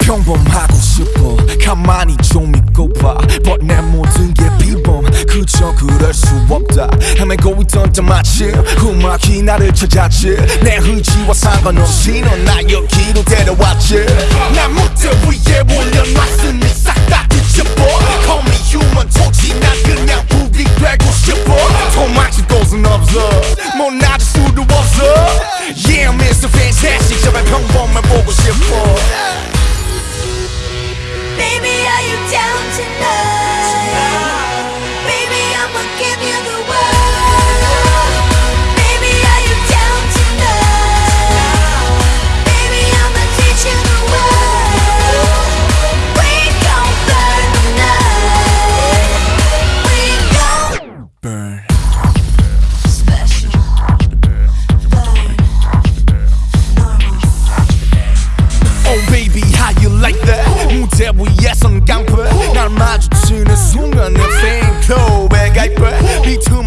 평범하고 싶어 가만히 좀 있고 봐. But 내 모든 게 헤매고 있던 때 마침 음악이 나를 찾았지 내 의지와 상관없이 넌 나 여기로 데려왔지 난 무대 위에 올려놨으니 싹 다 뒤집어 Call me human 토지 난 그냥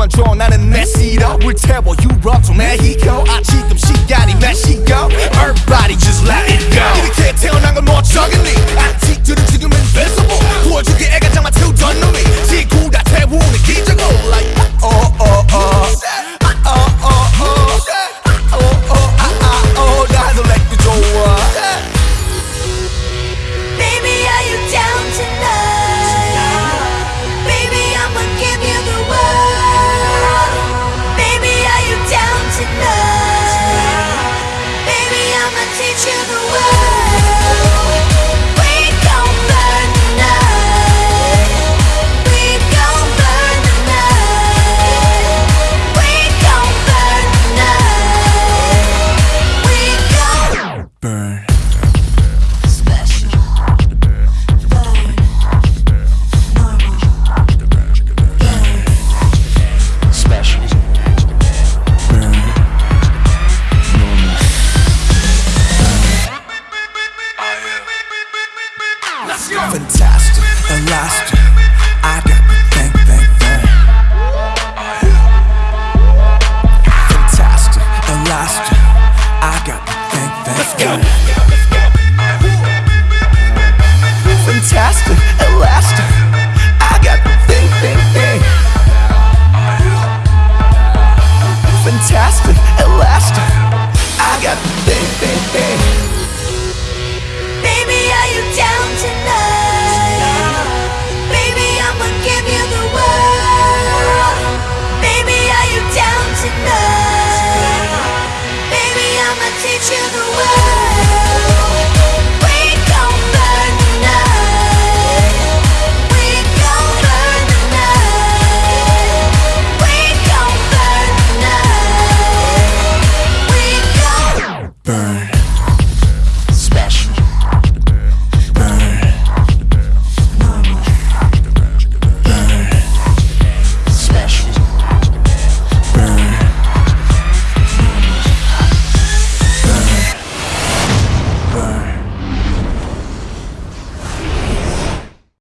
줘 나는 내 시도 불태워 유럽 또 메xico 아 지금 시간이 몇 시고 Infantile. burn.